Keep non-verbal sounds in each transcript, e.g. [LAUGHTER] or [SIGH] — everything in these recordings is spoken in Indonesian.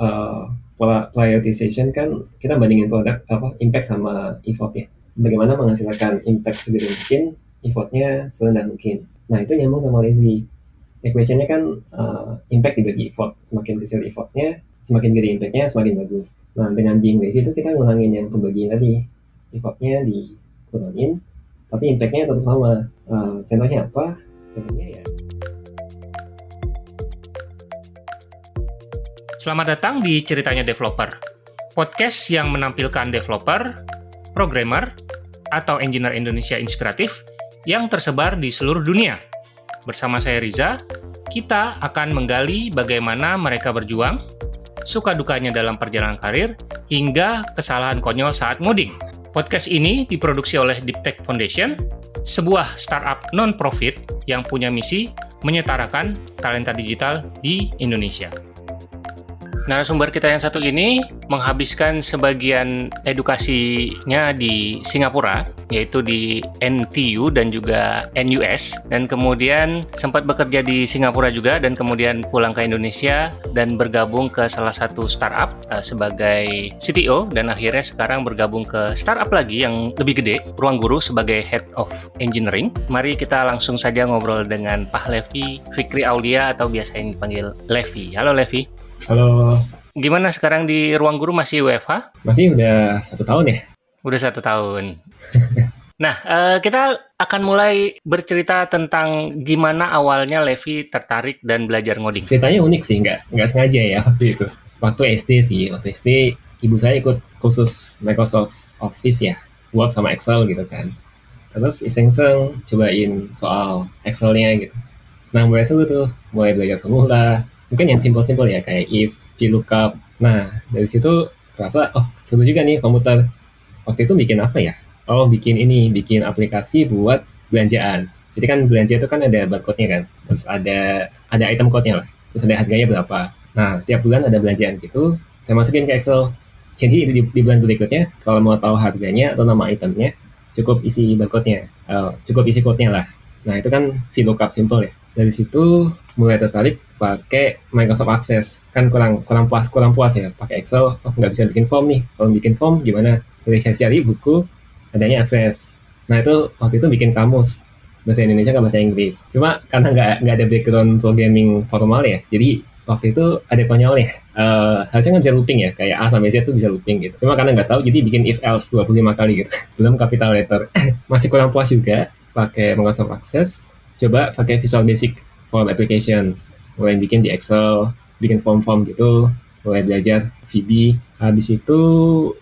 uh, prioritization kan kita bandingin produk apa impact sama effort ya. Bagaimana menghasilkan impact segede mungkin, effortnya serendah mungkin. Nah itu nyambung sama lazy. Equationnya kan uh, impact dibagi effort. Semakin kecil effortnya, semakin gede impactnya, semakin bagus. Nah dengan being lazy itu kita ngulangin yang pembagian tadi. Effortnya dikurangin, tapi impactnya tetap sama. Uh, contohnya apa? Contohnya ya Selamat datang di Ceritanya Developer, podcast yang menampilkan developer, programmer, atau engineer Indonesia inspiratif yang tersebar di seluruh dunia. Bersama saya Riza, kita akan menggali bagaimana mereka berjuang, suka dukanya dalam perjalanan karir, hingga kesalahan konyol saat ngoding. Podcast ini diproduksi oleh Deep Tech Foundation, sebuah startup non-profit yang punya misi menyetarakan talenta digital di Indonesia. Narasumber kita yang satu ini menghabiskan sebagian edukasinya di Singapura, yaitu di NTU dan juga NUS, dan kemudian sempat bekerja di Singapura juga, dan kemudian pulang ke Indonesia dan bergabung ke salah satu startup uh, sebagai CTO, dan akhirnya sekarang bergabung ke startup lagi yang lebih gede, Ruang Guru sebagai Head of Engineering. Mari kita langsung saja ngobrol dengan Pak Levi Fikri Aulia atau biasa yang dipanggil Levi. Halo Levi. Halo. Gimana sekarang di ruang guru masih WFH? Masih udah satu tahun ya? Udah satu tahun. [LAUGHS] nah, uh, kita akan mulai bercerita tentang gimana awalnya Levi tertarik dan belajar ngoding. Ceritanya unik sih, nggak nggak sengaja ya [LAUGHS] waktu itu. Waktu SD sih, waktu SD ibu saya ikut khusus Microsoft Office ya, Word sama Excel gitu kan. Terus iseng-iseng cobain soal Excelnya gitu. Nah mulai seru tuh, mulai belajar formula, mungkin yang simpel-simpel ya kayak if, VLOOKUP. Nah, dari situ rasa oh seru juga nih komputer. Waktu itu bikin apa ya? Oh, bikin ini, bikin aplikasi buat belanjaan. Jadi kan belanja itu kan ada barcode-nya kan. Terus ada ada item code-nya lah. Terus ada harganya berapa. Nah, tiap bulan ada belanjaan gitu, saya masukin ke Excel. Jadi di, di bulan berikutnya, kalau mau tahu harganya atau nama itemnya, cukup isi barcode-nya. Uh, cukup isi code-nya lah. Nah, itu kan VLOOKUP simple ya. Dari situ mulai tertarik pakai Microsoft Access. Kan kurang kurang puas kurang puas ya pakai Excel. Oh nggak bisa bikin form nih. Kalau bikin form gimana? Jadi saya cari buku adanya Access. Nah itu waktu itu bikin kamus. Bahasa Indonesia ke bahasa Inggris. Cuma karena nggak nggak ada background programming formal ya jadi waktu itu ada konyolnya uh, harusnya nggak bisa looping ya kayak A sampai Z itu bisa looping gitu. Cuma karena nggak tahu jadi bikin if else 25 kali gitu. [LAUGHS] Belum capital letter. [LAUGHS] Masih kurang puas juga pakai Microsoft Access coba pakai Visual Basic form applications. Mulai bikin di Excel bikin form-form gitu. Mulai belajar VB habis itu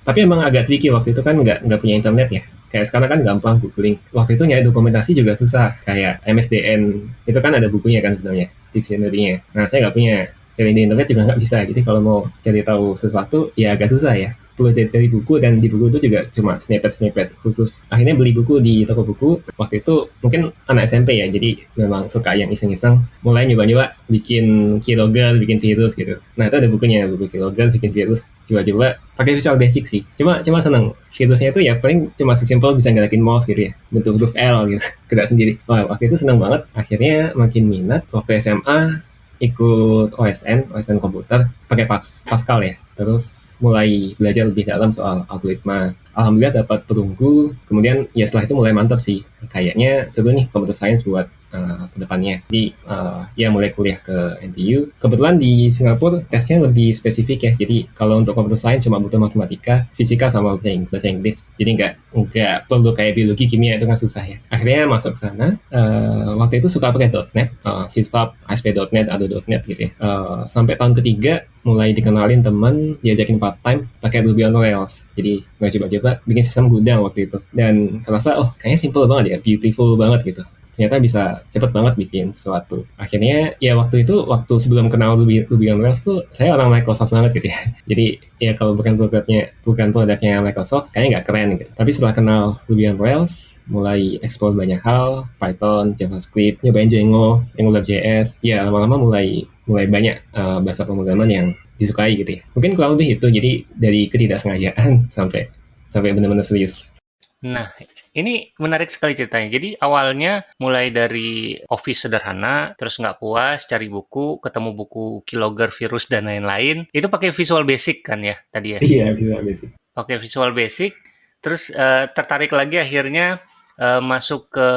tapi emang agak tricky waktu itu kan nggak nggak punya internet ya. Kayak sekarang kan gampang googling. Waktu itu nyari dokumentasi juga susah. Kayak MSDN itu kan ada bukunya kan sebenarnya dictionary-nya. Nah saya nggak punya. Dari internet juga nggak bisa. Jadi kalau mau cari tahu sesuatu ya agak susah ya perlu dari buku dan di buku itu juga cuma snippet-snippet khusus. Akhirnya beli buku di toko buku. Waktu itu mungkin anak SMP ya, jadi memang suka yang iseng-iseng. Mulai nyoba-nyoba bikin keylogger, bikin virus gitu. Nah itu ada bukunya, buku keylogger, bikin virus. Coba-coba pakai Visual Basic sih. Cuma cuma seneng. Virusnya itu ya paling cuma sesimpel bisa ngelakin mouse gitu ya. Bentuk huruf L gitu. [LAUGHS] Gerak sendiri. Wah waktu itu seneng banget. Akhirnya makin minat. Waktu SMA ikut OSN, OSN komputer, pakai Pascal ya. Terus mulai belajar lebih dalam soal algoritma. Alhamdulillah dapat perunggu. Kemudian ya setelah itu mulai mantap sih. Kayaknya seru nih komputer science buat uh, ke depannya. Jadi uh, ya mulai kuliah ke NTU. Kebetulan di Singapura tesnya lebih spesifik ya. Jadi kalau untuk komputer science cuma butuh matematika, fisika sama bahasa Inggris. Jadi nggak nggak perlu kayak biologi, kimia itu kan susah ya. Akhirnya masuk sana. Uh, waktu itu suka pakai .NET, uh, C ASP.NET, ADO.NET gitu ya. Uh, sampai tahun ketiga mulai dikenalin teman diajakin part time pakai Ruby on Rails jadi nggak coba-coba bikin sistem gudang waktu itu dan kerasa oh kayaknya simple banget ya beautiful banget gitu ternyata bisa cepet banget bikin sesuatu. Akhirnya ya waktu itu waktu sebelum kenal Ruby, Ruby on Rails tuh saya orang Microsoft banget gitu ya. [LAUGHS] Jadi ya kalau bukan produknya bukan produknya Microsoft kayaknya nggak keren gitu. Tapi setelah kenal Ruby on Rails mulai explore banyak hal, Python, JavaScript, nyobain Django, AngularJS, ya lama-lama mulai mulai banyak uh, bahasa pemrograman yang disukai gitu ya. Mungkin kurang lebih itu, jadi dari ketidaksengajaan [LAUGHS] sampai sampai benar-benar serius. Nah, Ini menarik sekali ceritanya. Jadi awalnya mulai dari office sederhana, terus nggak puas, cari buku, ketemu buku Keylogger, virus, dan lain-lain. Itu pakai Visual Basic kan ya tadi ya? Iya, Visual Basic. Oke, Visual Basic. Terus uh, tertarik lagi akhirnya uh, masuk ke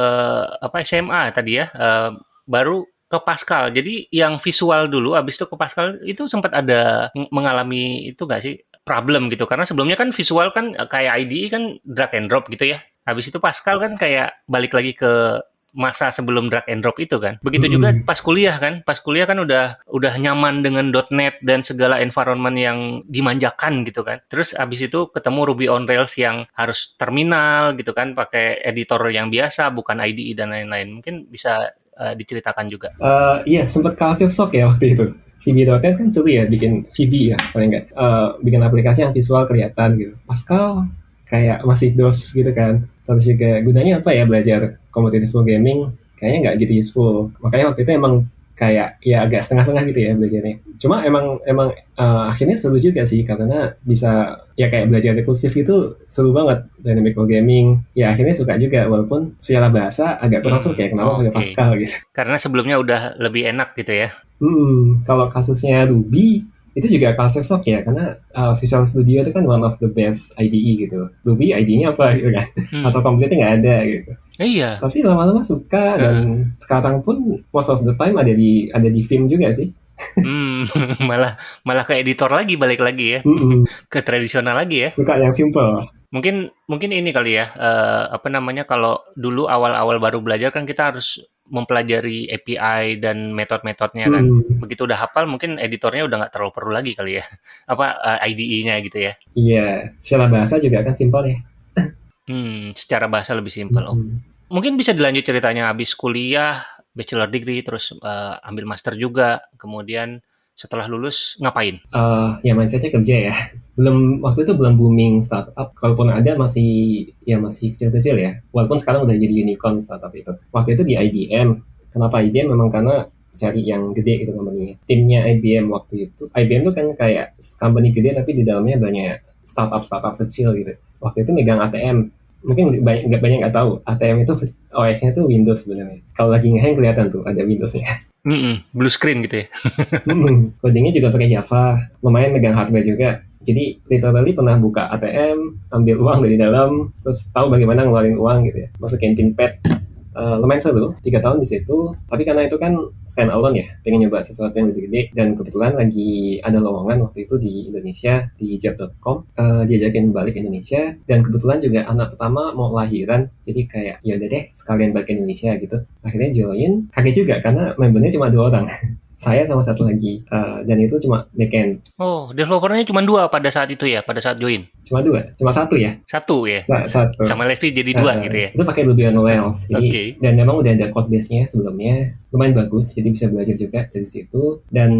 apa SMA tadi ya, uh, baru ke Pascal. Jadi yang visual dulu, abis itu ke Pascal itu sempat ada mengalami itu nggak sih problem gitu? Karena sebelumnya kan visual kan kayak IDE kan drag and drop gitu ya. Habis itu Pascal kan kayak balik lagi ke masa sebelum drag and drop itu kan. Begitu juga pas kuliah kan. Pas kuliah kan udah udah nyaman dengan .NET dan segala environment yang dimanjakan gitu kan. Terus habis itu ketemu Ruby on Rails yang harus terminal gitu kan, pakai editor yang biasa bukan IDE dan lain-lain. Mungkin bisa uh, diceritakan juga. Uh, iya, sempat culture shock ya waktu itu. VB.NET kan seru ya bikin VB ya paling enggak uh, bikin aplikasi yang visual kelihatan gitu. Pascal kayak masih dos gitu kan terus juga gunanya apa ya belajar competitive programming kayaknya nggak gitu useful makanya waktu itu emang kayak ya agak setengah-setengah gitu ya belajarnya. Cuma emang emang uh, akhirnya seru juga sih karena bisa ya kayak belajar rekursif itu seru banget. Dynamic programming ya akhirnya suka juga walaupun secara bahasa agak kurang hmm, kayak kenapa pakai okay. Pascal gitu. Karena sebelumnya udah lebih enak gitu ya. Hmm kalau kasusnya Ruby itu juga culture shock ya karena uh, Visual Studio itu kan one of the best IDE gitu. Ruby IDE-nya apa gitu kan? Hmm. Atau komputernya nggak ada gitu. Iya. Tapi lama-lama suka uh. dan sekarang pun most of the time ada di ada di film juga sih. hmm, [LAUGHS] malah malah ke editor lagi balik lagi ya. Mm -mm. [LAUGHS] ke tradisional lagi ya. Suka yang simple. Mungkin mungkin ini kali ya uh, apa namanya kalau dulu awal-awal baru belajar kan kita harus mempelajari API dan metode-metodenya kan. Hmm. Begitu udah hafal mungkin editornya udah nggak terlalu perlu lagi kali ya. [LAUGHS] Apa uh, eh, IDE-nya gitu ya. Iya, secara bahasa juga kan simpel ya. hmm, secara bahasa lebih simpel. Oh. Hmm. Mungkin bisa dilanjut ceritanya habis kuliah, bachelor degree terus uh, ambil master juga, kemudian setelah lulus ngapain? Uh, ya mindsetnya kerja ya. [LAUGHS] Belum waktu itu belum booming startup. Kalaupun ada masih ya masih kecil-kecil ya. Walaupun sekarang udah jadi unicorn startup itu. Waktu itu di IBM. Kenapa IBM? Memang karena cari yang gede gitu company Timnya IBM waktu itu. IBM itu kan kayak company gede tapi di dalamnya banyak startup-startup kecil gitu. Waktu itu megang ATM. Mungkin banyak nggak banyak nggak tahu ATM itu OS-nya tuh Windows sebenarnya. Kalau lagi ngehang kelihatan tuh ada Windows-nya. [LAUGHS] Mm -mm, blue screen gitu ya. [LAUGHS] mm, codingnya juga pakai Java, lumayan megang hardware juga. Jadi literally pernah buka ATM, ambil uang dari dalam, terus tahu bagaimana ngeluarin uang gitu ya. Masukin pin pad, uh, lumayan seru. Tiga tahun di situ. Tapi karena itu kan stand alone ya. Pengen nyoba sesuatu yang lebih gede. Dan kebetulan lagi ada lowongan waktu itu di Indonesia di job.com uh, diajakin balik Indonesia. Dan kebetulan juga anak pertama mau lahiran. Jadi kayak ya udah deh sekalian balik Indonesia gitu. Akhirnya join. Kaget juga karena membernya cuma dua orang [LAUGHS] saya sama satu lagi uh, dan itu cuma backend. Oh, developernya cuma dua pada saat itu ya, pada saat join? Cuma dua, cuma satu ya? Satu ya? satu. Sama Levi jadi dua uh, gitu ya? Itu pakai Ruby on Rails. Jadi, okay. Dan memang udah ada code base-nya sebelumnya, lumayan bagus, jadi bisa belajar juga dari situ. Dan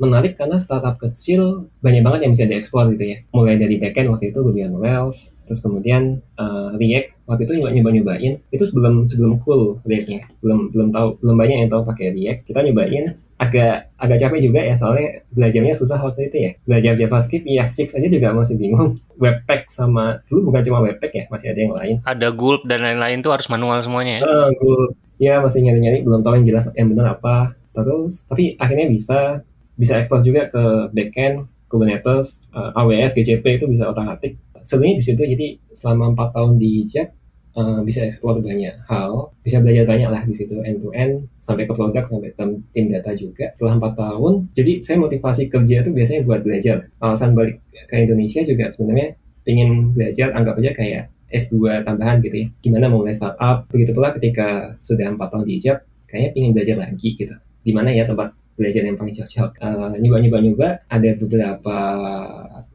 menarik karena startup kecil banyak banget yang bisa dieksplor gitu ya. Mulai dari backend waktu itu Ruby on Rails, terus kemudian uh, React waktu itu nyoba nyoba nyobain itu sebelum sebelum cool Reactnya belum belum tahu belum banyak yang tahu pakai React kita nyobain agak agak capek juga ya soalnya belajarnya susah waktu itu ya. Belajar JavaScript ya six aja juga masih bingung. [LAUGHS] Webpack sama dulu bukan cuma Webpack ya masih ada yang lain. Ada Gulp dan lain-lain tuh harus manual semuanya ya? Uh, Gulp. Ya masih nyari-nyari belum tahu yang jelas yang benar apa. Terus tapi akhirnya bisa bisa ekspor juga ke backend Kubernetes uh, eh, AWS GCP itu bisa otak-atik. Sebenarnya di situ jadi selama empat tahun di JET uh, bisa explore banyak hal, bisa belajar banyak lah di situ end to end sampai ke produk sampai tim data juga. Setelah empat tahun, jadi saya motivasi kerja itu biasanya buat belajar. Alasan balik ke Indonesia juga sebenarnya ingin belajar, anggap aja kayak S2 tambahan gitu ya. Gimana mulai startup, begitu pula ketika sudah empat tahun di hijab, kayaknya ingin belajar lagi gitu. Di mana ya tempat belajar yang paling cocok. Uh, nyoba-nyoba-nyoba, ada beberapa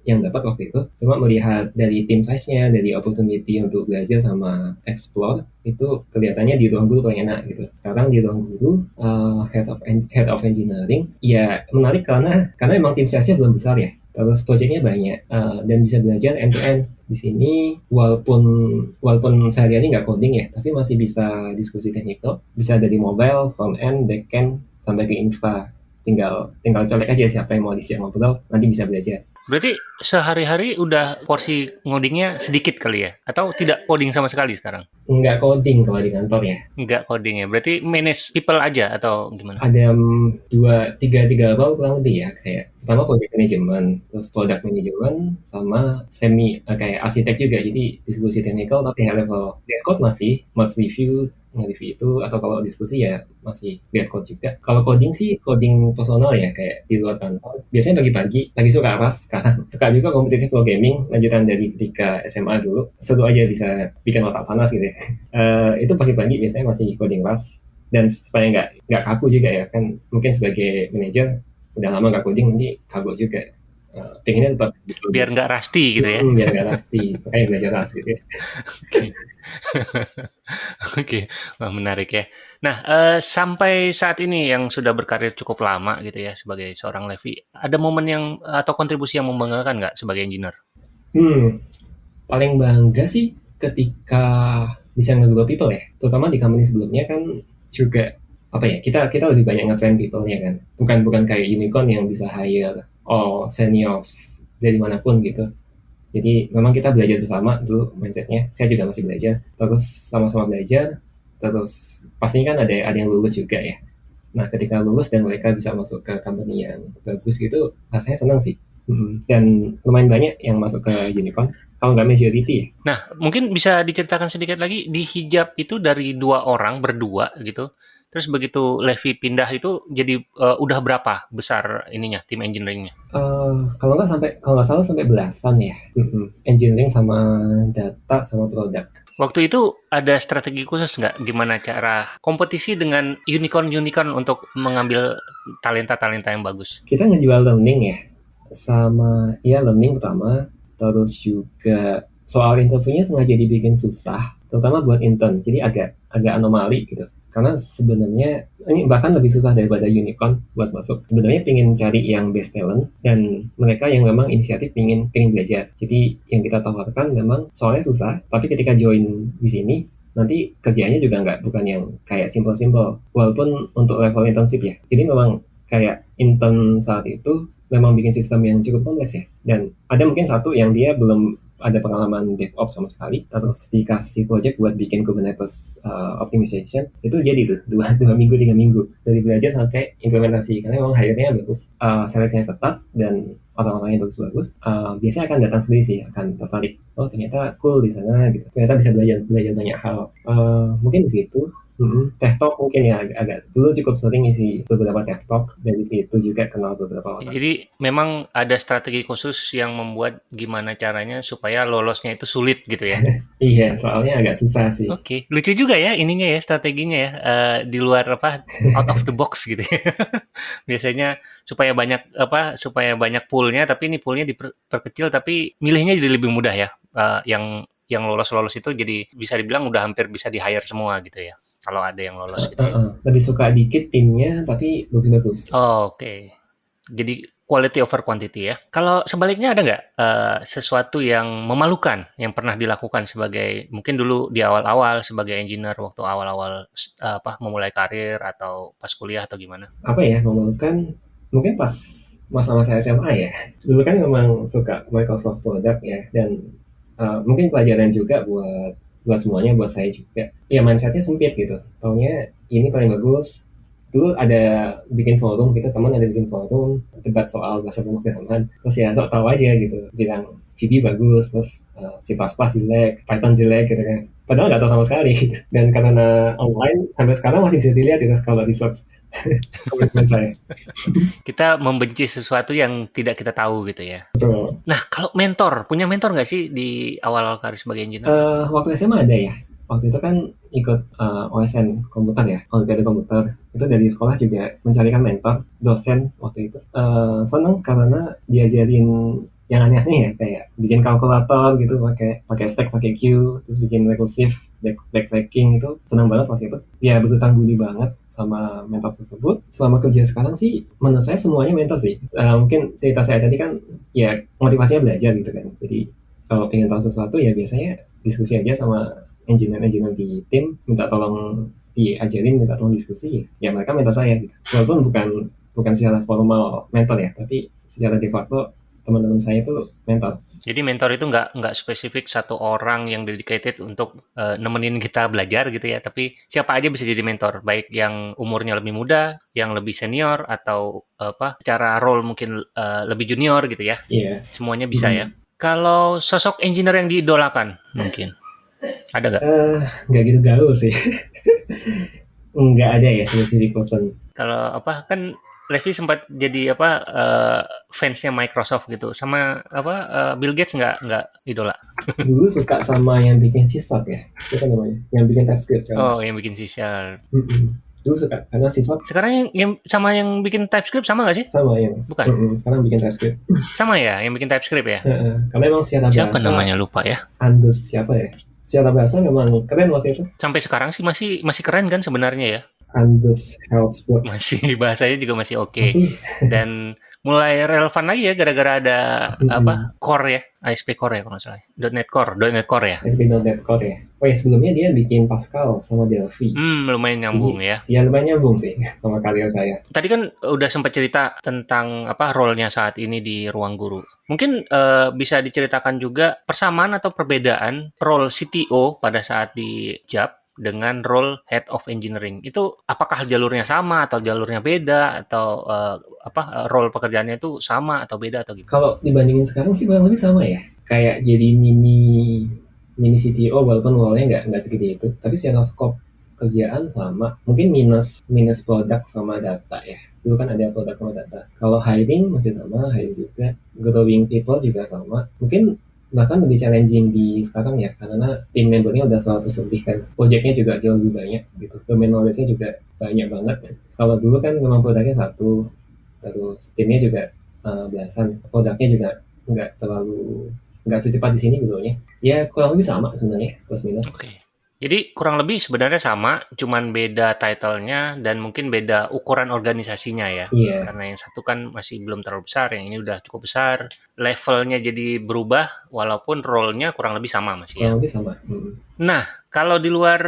yang dapat waktu itu. Cuma melihat dari tim size-nya dari opportunity untuk belajar sama explore itu kelihatannya di ruang guru paling enak gitu. Sekarang di ruang guru uh, head of head of engineering ya menarik karena karena emang tim size-nya belum besar ya. Terus projectnya banyak uh, dan bisa belajar end to end di sini walaupun walaupun sehari-hari nggak coding ya tapi masih bisa diskusi teknikal. Bisa dari mobile front end back end sampai ke infra. Tinggal tinggal colek aja siapa yang mau diajak ngobrol nanti bisa belajar Berarti sehari-hari udah porsi ngodingnya sedikit kali ya? Atau tidak coding sama sekali sekarang? Nggak coding kalau di kantor ya. Nggak coding ya? Berarti manage people aja atau gimana? Ada um, dua, tiga, tiga role kurang lebih ya. Kayak pertama project management, terus product management, sama semi uh, kayak arsitek juga. Jadi diskusi technical tapi high level. Dead code masih, merge review, nge-review itu atau kalau diskusi ya masih lihat code juga. Kalau coding sih coding personal ya kayak di luar kantor. Biasanya pagi-pagi lagi suka apa sekarang [LAUGHS] suka juga kompetitif gaming lanjutan dari ketika SMA dulu. Seru aja bisa bikin otak panas gitu ya. Uh, [LAUGHS] itu pagi-pagi biasanya masih coding pas dan supaya nggak nggak kaku juga ya kan mungkin sebagai manajer udah lama nggak coding nanti kaku juga uh, pengennya tetap biar nggak rusty gitu ya. Hmm, biar nggak rusty. Kayak belajar rust gitu ya. [LAUGHS] Oke, wah menarik ya. Nah, uh, sampai saat ini yang sudah berkarir cukup lama gitu ya sebagai seorang Levi, ada momen yang atau kontribusi yang membanggakan nggak sebagai engineer? Hmm, paling bangga sih ketika bisa nge-grow people ya, terutama di company sebelumnya kan juga apa ya kita kita lebih banyak nge-train people-nya kan, bukan bukan kayak unicorn yang bisa hire all seniors dari mana pun gitu jadi memang kita belajar bersama dulu mindsetnya. Saya juga masih belajar. Terus sama-sama belajar. Terus pastinya kan ada ada yang lulus juga ya. Nah ketika lulus dan mereka bisa masuk ke company yang bagus gitu, rasanya senang sih. Dan lumayan banyak yang masuk ke unicorn. Kalau nggak majority ya. Nah mungkin bisa diceritakan sedikit lagi di hijab itu dari dua orang berdua gitu. Terus begitu Levi pindah itu jadi uh, udah berapa besar ininya tim engineeringnya? Uh, kalau nggak sampai kalau nggak salah sampai belasan ya. Mm-hmm. Engineering sama data sama produk. Waktu itu ada strategi khusus nggak gimana cara kompetisi dengan unicorn-unicorn untuk mengambil talenta-talenta yang bagus? Kita ngejual learning ya, sama ya learning pertama, terus juga soal interviewnya sengaja dibikin susah, terutama buat intern, jadi agak agak anomali gitu karena sebenarnya ini bahkan lebih susah daripada unicorn buat masuk. Sebenarnya pengen cari yang best talent dan mereka yang memang inisiatif pengen pengen belajar. Jadi yang kita tawarkan memang soalnya susah, tapi ketika join di sini nanti kerjanya juga nggak bukan yang kayak simple-simple. Walaupun untuk level intensif ya. Jadi memang kayak intern saat itu memang bikin sistem yang cukup kompleks ya. Dan ada mungkin satu yang dia belum ada pengalaman DevOps sama sekali. Terus dikasih project buat bikin Kubernetes uh, optimization itu jadi tuh [LAUGHS] dua dua minggu tiga minggu. Dari belajar sampai implementasi karena memang hire-nya bagus uh, seleksinya ketat dan orang-orang yang bagus-bagus uh, biasanya akan datang sendiri sih akan tertarik. Oh ternyata cool di sana gitu. Ternyata bisa belajar belajar banyak hal. Uh, mungkin di situ Hmm, teh talk mungkin ya agak, agak dulu cukup sering isi beberapa teh talk dari situ juga kenal beberapa orang. Jadi memang ada strategi khusus yang membuat gimana caranya supaya lolosnya itu sulit gitu ya? [LAUGHS] iya, soalnya agak susah sih. Oke, okay. lucu juga ya ininya ya strateginya ya uh, di luar apa out of the box [LAUGHS] gitu ya. [LAUGHS] Biasanya supaya banyak apa supaya banyak poolnya tapi ini poolnya diperkecil tapi milihnya jadi lebih mudah ya. Uh, yang yang lolos-lolos itu jadi bisa dibilang udah hampir bisa di hire semua gitu ya kalau ada yang lolos gitu. Uh, uh, lebih suka dikit timnya tapi bagus-bagus. Oh, Oke. Okay. Jadi quality over quantity ya. Kalau sebaliknya ada nggak uh, sesuatu yang memalukan yang pernah dilakukan sebagai mungkin dulu di awal-awal sebagai engineer waktu awal-awal uh, apa memulai karir atau pas kuliah atau gimana? Apa ya memalukan? Mungkin pas masa-masa SMA ya. [LAUGHS] Dulu kan memang suka Microsoft product ya dan uh, mungkin pelajaran juga buat buat semuanya buat saya juga. Ya mindsetnya sempit gitu. Taunya ini paling bagus dulu ada bikin forum kita teman ada bikin forum debat soal bahasa pemrograman terus ya sok tahu aja gitu. Bilang VB bagus terus uh, C++ jelek Python jelek gitu kan. Padahal nggak tahu sama sekali. Gitu. [LAUGHS] dan karena online sampai sekarang masih bisa dilihat gitu kalau di search komitmen saya. Kita membenci sesuatu yang tidak kita tahu gitu ya. Betul. nah kalau mentor punya mentor nggak sih di awal karir sebagai engineer? Uh, waktu SMA ada ya waktu itu kan ikut uh, eh, OSN komputer ya, Olimpiade komputer. Itu dari sekolah juga mencarikan mentor, dosen waktu itu. Uh, seneng karena diajarin yang aneh-aneh ya kayak bikin kalkulator gitu pakai pakai stack pakai Q terus bikin recursive back backtracking itu senang banget waktu itu ya berutang budi banget sama mentor tersebut selama kerja sekarang sih menurut saya semuanya mentor sih uh, mungkin cerita saya tadi kan ya motivasinya belajar gitu kan jadi kalau pengen tahu sesuatu ya biasanya diskusi aja sama engineer-engineer di tim minta tolong diajarin minta tolong diskusi ya mereka mentor saya gitu walaupun bukan bukan secara formal mentor ya tapi secara de facto teman-teman saya itu mentor. Jadi mentor itu nggak nggak spesifik satu orang yang dedicated untuk uh, nemenin kita belajar gitu ya, tapi siapa aja bisa jadi mentor, baik yang umurnya lebih muda, yang lebih senior atau apa, secara role mungkin uh, lebih junior gitu ya. Iya. Semuanya bisa hmm. ya. Kalau sosok engineer yang diidolakan mungkin ada nggak? Uh, nggak gitu gaul sih. [LAUGHS] nggak ada ya spesifik person. Kalau apa kan Levi sempat jadi apa uh, fansnya Microsoft gitu sama apa uh, Bill Gates nggak nggak idola [LAUGHS] dulu suka sama yang bikin c ya itu kan namanya yang bikin TypeScript kan? oh yang bikin C Sharp mm -mm. dulu suka karena c sekarang yang, yang sama yang bikin TypeScript sama nggak sih sama yang bukan mm -mm. sekarang bikin TypeScript sama ya yang bikin TypeScript ya [LAUGHS] uh -uh. karena emang siapa siapa namanya lupa ya Andus siapa ya secara bahasa memang keren waktu itu. Sampai sekarang sih masih masih keren kan sebenarnya ya? Andus Health Masih [LAUGHS] bahasanya juga masih oke. Okay. Dan mulai relevan lagi ya gara-gara ada hmm. apa core ya? ASP Core ya kalau nggak salah .NET Core .NET Core ya? ASP.NET Core ya. Oh ya sebelumnya dia bikin Pascal sama Delphi. Hmm lumayan nyambung ya. Ya lumayan nyambung sih [LAUGHS] sama karya saya. Tadi kan udah sempat cerita tentang apa role-nya saat ini di ruang guru mungkin uh, bisa diceritakan juga persamaan atau perbedaan role CTO pada saat di JAP dengan role head of engineering itu apakah jalurnya sama atau jalurnya beda atau uh, apa role pekerjaannya itu sama atau beda atau gitu? Kalau dibandingin sekarang sih kurang lebih sama ya. Kayak jadi mini mini CTO walaupun role-nya nggak nggak segede itu, tapi secara scope kerjaan sama. Mungkin minus minus produk sama data ya. Dulu kan ada produk sama data. Kalau hiring masih sama, hiring juga. Growing people juga sama. Mungkin bahkan lebih challenging di sekarang ya karena tim membernya udah 100 lebih kan projectnya juga jauh lebih banyak gitu domain knowledge-nya juga banyak banget kalau dulu kan memang produknya satu terus timnya juga uh, belasan produknya juga nggak terlalu nggak secepat di sini betulnya ya kurang lebih sama sebenarnya plus minus okay. Jadi kurang lebih sebenarnya sama, cuman beda titlenya dan mungkin beda ukuran organisasinya ya. Yeah. Karena yang satu kan masih belum terlalu besar, yang ini udah cukup besar. Levelnya jadi berubah, walaupun role-nya kurang lebih sama masih ya. Kurang lebih sama. Hmm. Nah, kalau di luar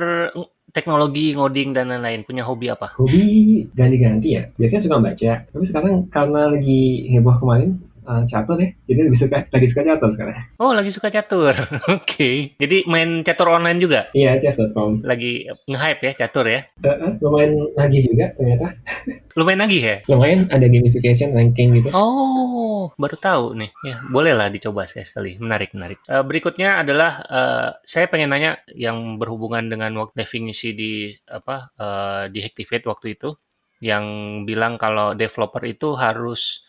teknologi, ngoding dan lain-lain, punya hobi apa? Hobi ganti-ganti ya. Biasanya suka baca, tapi sekarang karena lagi heboh kemarin, uh, catur ya. Jadi lebih suka lagi suka catur sekarang. Oh, lagi suka catur. [LAUGHS] Oke. okay. Jadi main catur online juga? Iya, chess.com. Lagi nge-hype ya catur ya? Uh, uh, lumayan lagi juga ternyata. [LAUGHS] lumayan lagi ya? Lumayan ada gamification ranking gitu. Oh, baru tahu nih. Ya, boleh lah dicoba sekali. Menarik, menarik. Uh, berikutnya adalah uh, saya pengen nanya yang berhubungan dengan waktu definisi di apa uh, di Activate waktu itu yang bilang kalau developer itu harus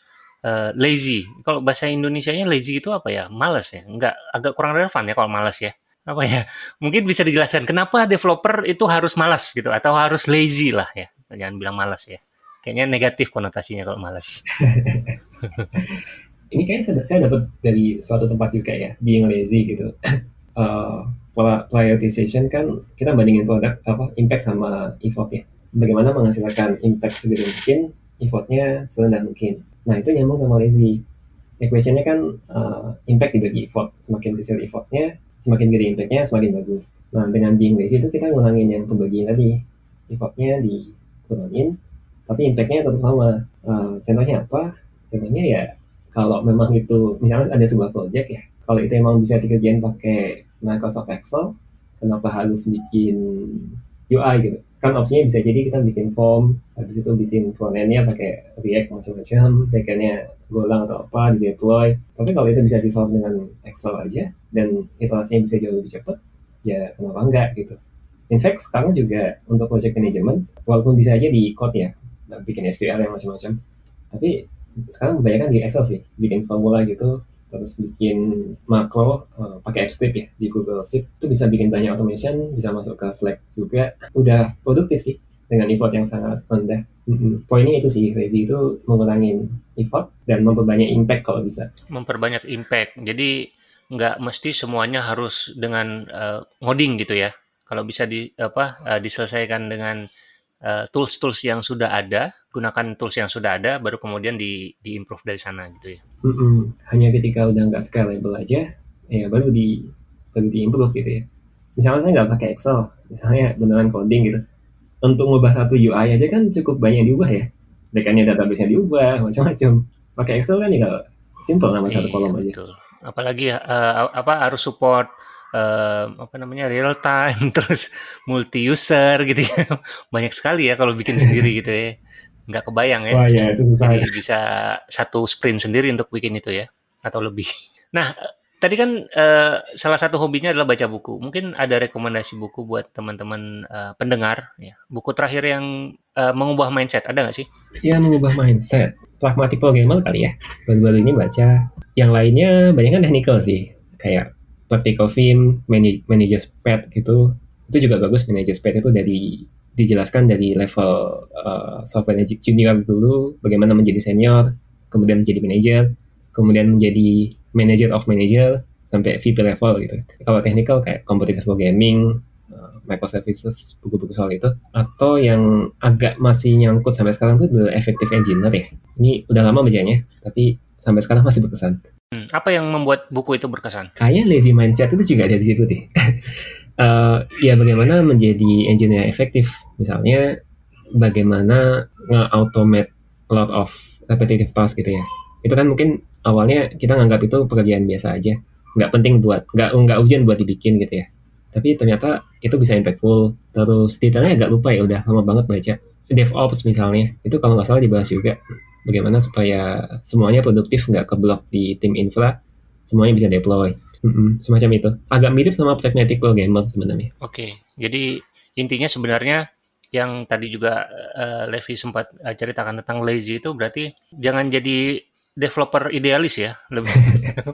uh, lazy. Kalau bahasa Indonesia-nya lazy itu apa ya? Males ya? Enggak, agak kurang relevan ya kalau males ya. Apa ya? [LAUGHS] Mungkin bisa dijelaskan kenapa developer itu harus malas gitu atau harus lazy lah ya. Jangan bilang malas ya. Kayaknya negatif konotasinya kalau malas. [LAUGHS] Ini kayaknya saya, saya dapat dari suatu tempat juga ya, being lazy gitu. [LAUGHS] uh, prioritization kan kita bandingin produk apa impact sama effort ya. Bagaimana menghasilkan impact segede mungkin, effortnya serendah mungkin. Nah itu nyambung sama lazy. Equationnya kan uh, impact dibagi effort. Semakin kecil effortnya, semakin gede impactnya, semakin bagus. Nah dengan being lazy itu kita ngurangin yang pembagian tadi. Effortnya dikurangin, tapi impactnya tetap sama. Uh, contohnya apa? Contohnya ya kalau memang itu misalnya ada sebuah project ya, kalau itu emang bisa dikerjain pakai Microsoft Excel, kenapa harus bikin UI gitu? Kan opsinya bisa jadi kita bikin form habis itu bikin frontendnya pakai React macam-macam backendnya Golang atau apa di deploy tapi kalau itu bisa disolve dengan Excel aja dan iterasinya bisa jauh lebih cepat ya kenapa enggak gitu. In fact sekarang juga untuk project management walaupun bisa aja di code ya bikin SQL yang macam-macam tapi sekarang kebanyakan di Excel sih bikin formula gitu terus bikin makro uh, pakai AppScript ya di Google Sheet. Itu bisa bikin banyak automation bisa masuk ke Slack juga. Udah produktif sih dengan effort yang sangat rendah. Mm-hmm. poinnya itu sih lazy itu mengurangi effort dan memperbanyak impact kalau bisa. Memperbanyak impact. Jadi nggak mesti semuanya harus dengan uh, ngoding gitu ya. Kalau bisa di apa uh, diselesaikan dengan tools-tools uh, yang sudah ada gunakan tools yang sudah ada baru kemudian di di improve dari sana gitu ya. Mm-mm. Hanya ketika udah nggak scalable aja ya baru di baru di improve gitu ya. Misalnya saya nggak pakai Excel, misalnya beneran coding gitu. Untuk ngubah satu UI aja kan cukup banyak diubah ya. Backendnya database-nya diubah, [LAUGHS] macam-macam. Pakai Excel kan tinggal simple nama satu Iya, kolom aja betul. Apalagi uh, apa harus support uh, apa namanya real time [LAUGHS] terus multi user gitu ya. Banyak sekali ya kalau bikin sendiri gitu ya. Nggak kebayang ya. wah ya itu susah Jadi bisa satu sprint sendiri untuk bikin itu ya atau lebih. Nah, tadi kan uh, salah satu hobinya adalah baca buku. Mungkin ada rekomendasi buku buat teman-teman uh, pendengar ya. Buku terakhir yang uh, mengubah mindset ada nggak sih? ya mengubah mindset pragmatic programmer kali ya baru-baru ini baca yang lainnya banyak kan technical sih kayak practical film manage, manager's pad gitu. Itu juga bagus manager's pad itu dari dijelaskan dari level uh, software junior dulu bagaimana menjadi senior kemudian menjadi manager kemudian menjadi manager of manager sampai VP level gitu. Kalau technical kayak competitive programming uh, microservices buku-buku soal itu. Atau yang agak masih nyangkut sampai sekarang tuh The Effective Engineer ya. Ini udah lama bacanya tapi sampai sekarang masih berkesan Hmm, apa yang membuat buku itu berkesan? kayak lazy mindset itu juga ada di situ deh. [LAUGHS] Eh, ya bagaimana menjadi engineer efektif? Misalnya bagaimana nge-automate a lot of repetitive task gitu ya. Itu kan mungkin awalnya kita nganggap itu pekerjaan biasa aja. Nggak penting buat nggak nggak ujian buat dibikin gitu ya. Tapi ternyata itu bisa impactful. Terus detailnya agak lupa ya udah lama banget baca. DevOps misalnya itu kalau nggak salah dibahas juga bagaimana supaya semuanya produktif nggak keblok di tim infra semuanya bisa deploy Mm-mm, semacam itu agak mirip sama pragmatic programmer sebenarnya Oke, jadi intinya sebenarnya yang tadi juga eh, Levi sempat eh, ceritakan tentang lazy itu berarti jangan jadi developer idealis ya, lebih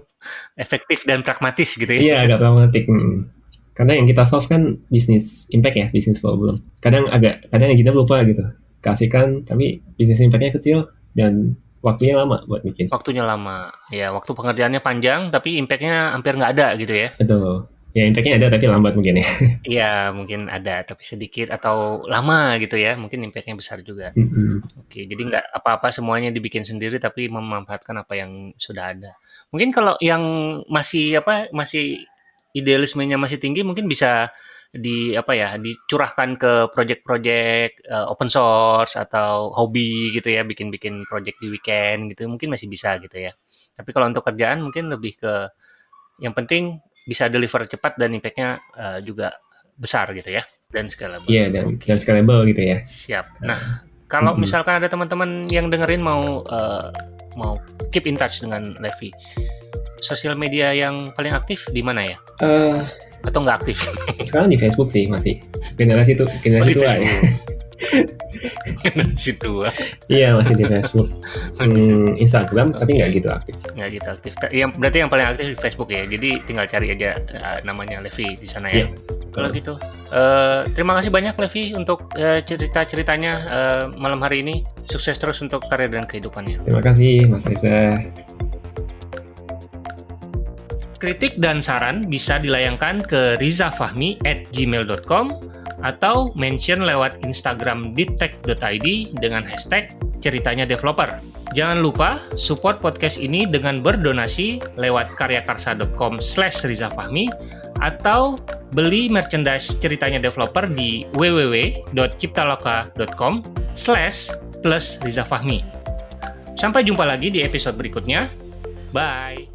[LAUGHS] efektif dan pragmatis gitu ya. Iya agak pragmatik. mm. Karena yang kita solve kan bisnis impact ya, bisnis problem. Kadang agak, kadang engineer lupa gitu. Kasihkan, tapi bisnis impactnya kecil dan waktunya lama buat bikin. Waktunya lama, ya waktu pengerjaannya panjang tapi impactnya hampir nggak ada gitu ya. Betul. Ya impactnya ada tapi lambat mungkin ya. [LAUGHS] Iya mungkin ada tapi sedikit atau lama gitu ya, mungkin impactnya besar juga. Mm-mm. Oke, jadi nggak apa-apa semuanya dibikin sendiri tapi memanfaatkan apa yang sudah ada. Mungkin kalau yang masih apa masih idealismenya masih tinggi mungkin bisa di apa ya dicurahkan ke project-project eh, open source atau hobi gitu ya bikin-bikin project di weekend gitu mungkin masih bisa gitu ya. Tapi kalau untuk kerjaan mungkin lebih ke yang penting bisa deliver cepat dan impact-nya eh, juga besar gitu ya dan scalable. Iya dan, Oke. dan scalable gitu ya. Siap. Nah, kalau Mm-mm. misalkan ada teman-teman yang dengerin mau eh, mau keep in touch dengan Levi, sosial media yang paling aktif di mana ya? Eh Atau nggak aktif? [LAUGHS] sekarang di Facebook sih masih generasi itu Oh, generasi di tua ya. [LAUGHS] Situ ah. Iya masih di Facebook. [LAUGHS] Hmm, Instagram tapi nggak gitu aktif. nggak gitu aktif. Yang berarti yang paling aktif di Facebook ya. Jadi tinggal cari aja eh, namanya Levi di sana ya. Iya. Kalau gitu, eh, terima kasih banyak Levi untuk eh, cerita-ceritanya eh, malam hari ini. Sukses terus untuk karir dan kehidupannya. Terima kasih Mas Reza. Kritik dan saran bisa dilayangkan ke rizafahmi at gmail.com atau mention lewat Instagram ditek.id dengan hashtag ceritanya developer. Jangan lupa support podcast ini dengan berdonasi lewat karyakarsa.com slash rizafahmi atau beli merchandise ceritanya developer di www.ciptaloka.com slash plus rizafahmi. Sampai jumpa lagi di episode berikutnya. Bye!